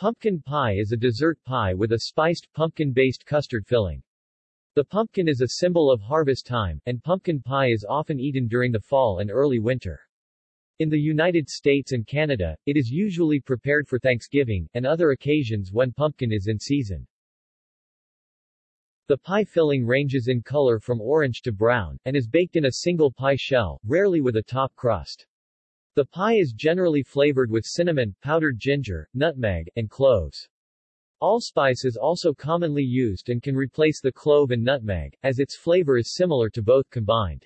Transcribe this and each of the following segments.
Pumpkin pie is a dessert pie with a spiced, pumpkin-based custard filling. The pumpkin is a symbol of harvest time, and pumpkin pie is often eaten during the fall and early winter. In the United States and Canada, it is usually prepared for Thanksgiving, and other occasions when pumpkin is in season. The pie filling ranges in color from orange to brown, and is baked in a single pie shell, rarely with a top crust. The pie is generally flavored with cinnamon, powdered ginger, nutmeg, and cloves. Allspice is also commonly used and can replace the clove and nutmeg, as its flavor is similar to both combined.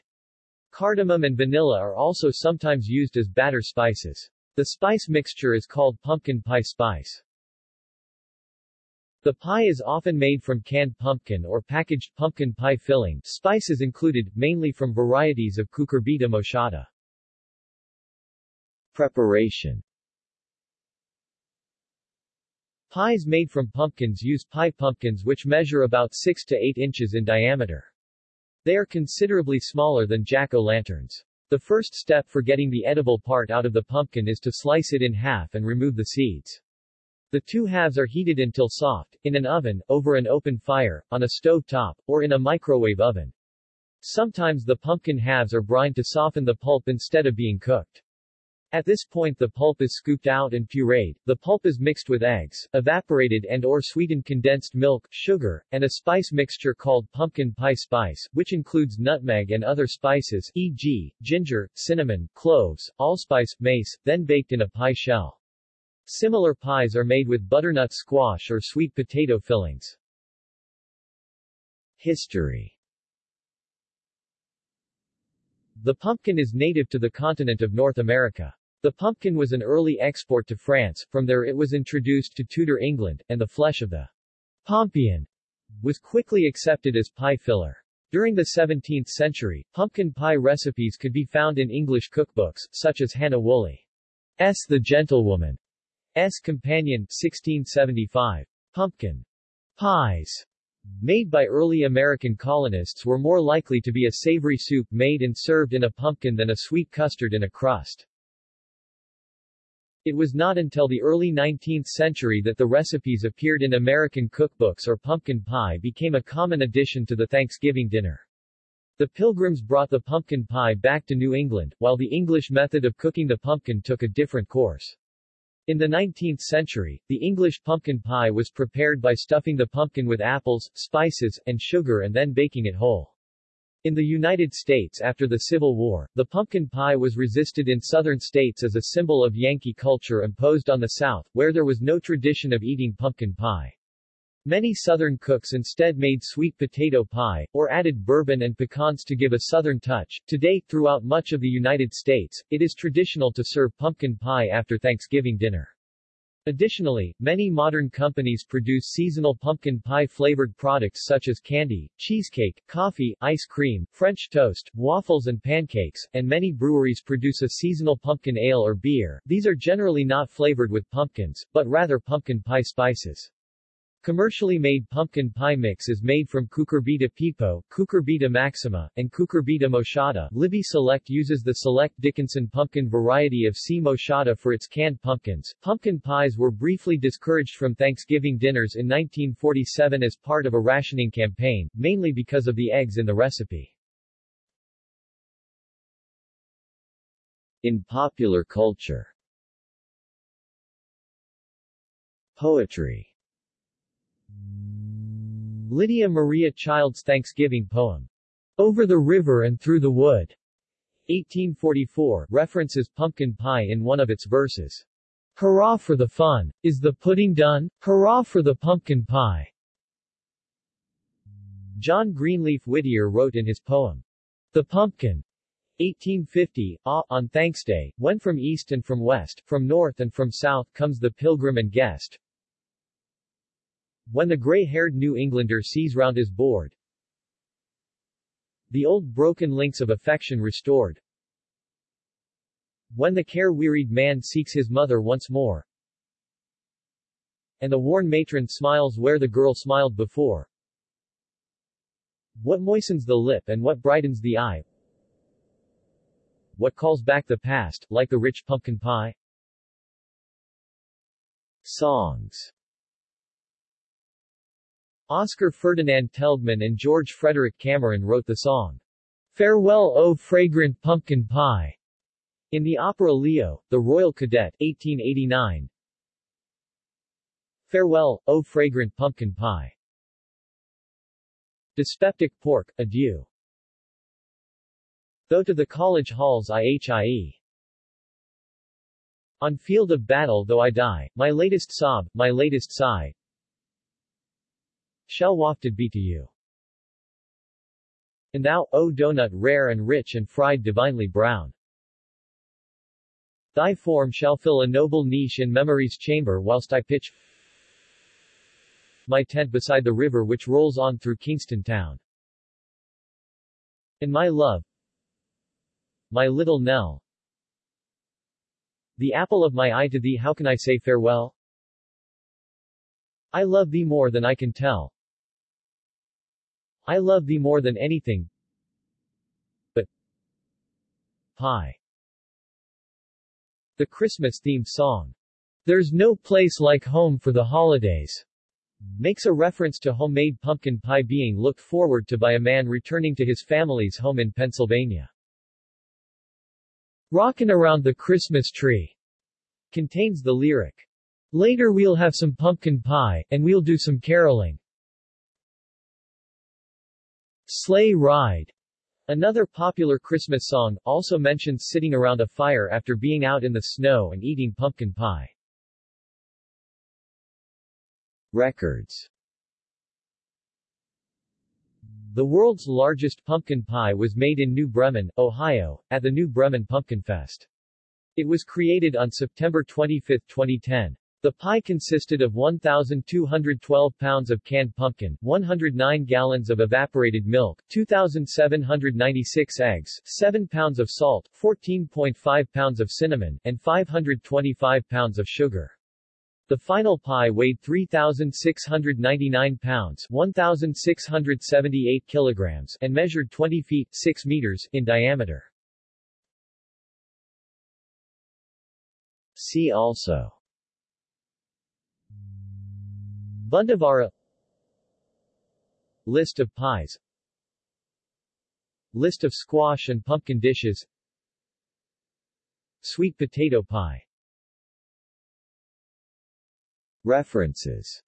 Cardamom and vanilla are also sometimes used as batter spices. The spice mixture is called pumpkin pie spice. The pie is often made from canned pumpkin or packaged pumpkin pie filling, spices included, mainly from varieties of cucurbita moschata. Preparation Pies made from pumpkins use pie pumpkins which measure about 6 to 8 inches in diameter. They are considerably smaller than jack-o'-lanterns. The first step for getting the edible part out of the pumpkin is to slice it in half and remove the seeds. The two halves are heated until soft, in an oven, over an open fire, on a stove top, or in a microwave oven. Sometimes the pumpkin halves are brined to soften the pulp instead of being cooked. At this point the pulp is scooped out and pureed, the pulp is mixed with eggs, evaporated and or sweetened condensed milk, sugar, and a spice mixture called pumpkin pie spice, which includes nutmeg and other spices, e.g., ginger, cinnamon, cloves, allspice, mace, then baked in a pie shell. Similar pies are made with butternut squash or sweet potato fillings. History The pumpkin is native to the continent of North America. The pumpkin was an early export to France, from there it was introduced to Tudor England, and the flesh of the pompion was quickly accepted as pie filler. During the 17th century, pumpkin pie recipes could be found in English cookbooks, such as Hannah Woolley's The Gentlewoman's Companion, 1675. Pumpkin pies made by early American colonists were more likely to be a savory soup made and served in a pumpkin than a sweet custard in a crust. It was not until the early 19th century that the recipes appeared in American cookbooks or pumpkin pie became a common addition to the Thanksgiving dinner. The Pilgrims brought the pumpkin pie back to New England, while the English method of cooking the pumpkin took a different course. In the 19th century, the English pumpkin pie was prepared by stuffing the pumpkin with apples, spices, and sugar and then baking it whole. In the United States after the Civil War, the pumpkin pie was resisted in southern states as a symbol of Yankee culture imposed on the South, where there was no tradition of eating pumpkin pie. Many Southern cooks instead made sweet potato pie, or added bourbon and pecans to give a Southern touch. Today, throughout much of the United States, it is traditional to serve pumpkin pie after Thanksgiving dinner. Additionally, many modern companies produce seasonal pumpkin pie-flavored products such as candy, cheesecake, coffee, ice cream, French toast, waffles and pancakes, and many breweries produce a seasonal pumpkin ale or beer. These are generally not flavored with pumpkins, but rather pumpkin pie spices. Commercially made pumpkin pie mix is made from Cucurbita pepo, Cucurbita maxima, and Cucurbita moschata. Libby Select uses the Select Dickinson pumpkin variety of C. moschata for its canned pumpkins. Pumpkin pies were briefly discouraged from Thanksgiving dinners in 1947 as part of a rationing campaign, mainly because of the eggs in the recipe. In popular culture Poetry Lydia Maria Child's Thanksgiving poem, Over the River and Through the Wood, 1844, references pumpkin pie in one of its verses. Hurrah for the fun! Is the pudding done? Hurrah for the pumpkin pie! John Greenleaf Whittier wrote in his poem, The Pumpkin, 1850, ah, on Thanksday, when from east and from west, from north and from south comes the pilgrim and guest, when the gray-haired New Englander sees round his board, the old broken links of affection restored. When the care-wearied man seeks his mother once more, and the worn matron smiles where the girl smiled before. What moistens the lip and what brightens the eye? What calls back the past, like the rich pumpkin pie? Songs Oscar Ferdinand Telgmann and George Frederick Cameron wrote the song, Farewell O Fragrant Pumpkin Pie, in the opera Leo, The Royal Cadet, 1889. Farewell, O Fragrant Pumpkin Pie. Dyspeptic Pork, Adieu. Though to the college halls I hie. On field of battle though I die, my latest sob, my latest sigh, shall wafted be to you. And thou, O donut rare and rich and fried divinely brown. Thy form shall fill a noble niche in memory's chamber whilst I pitch my tent beside the river which rolls on through Kingston town. And my love, my little Nell, the apple of my eye to thee how can I say farewell? I love thee more than I can tell. I love thee more than anything. But Pie. The Christmas-themed song, There's No Place Like Home for the Holidays, makes a reference to homemade pumpkin pie being looked forward to by a man returning to his family's home in Pennsylvania. Rockin' Around the Christmas Tree contains the lyric, Later we'll have some pumpkin pie, and we'll do some caroling. Sleigh Ride Another popular Christmas song, also mentions sitting around a fire after being out in the snow and eating pumpkin pie. Records The world's largest pumpkin pie was made in New Bremen, Ohio, at the New Bremen Pumpkin Fest. It was created on September 25, 2010. The pie consisted of 1,212 pounds of canned pumpkin, 109 gallons of evaporated milk, 2,796 eggs, 7 pounds of salt, 14.5 pounds of cinnamon, and 525 pounds of sugar. The final pie weighed 3,699 pounds 1,678 kilograms and measured 20 feet 6 meters in diameter. See also Bundevara List of pies. List of squash and pumpkin dishes. Sweet potato pie. References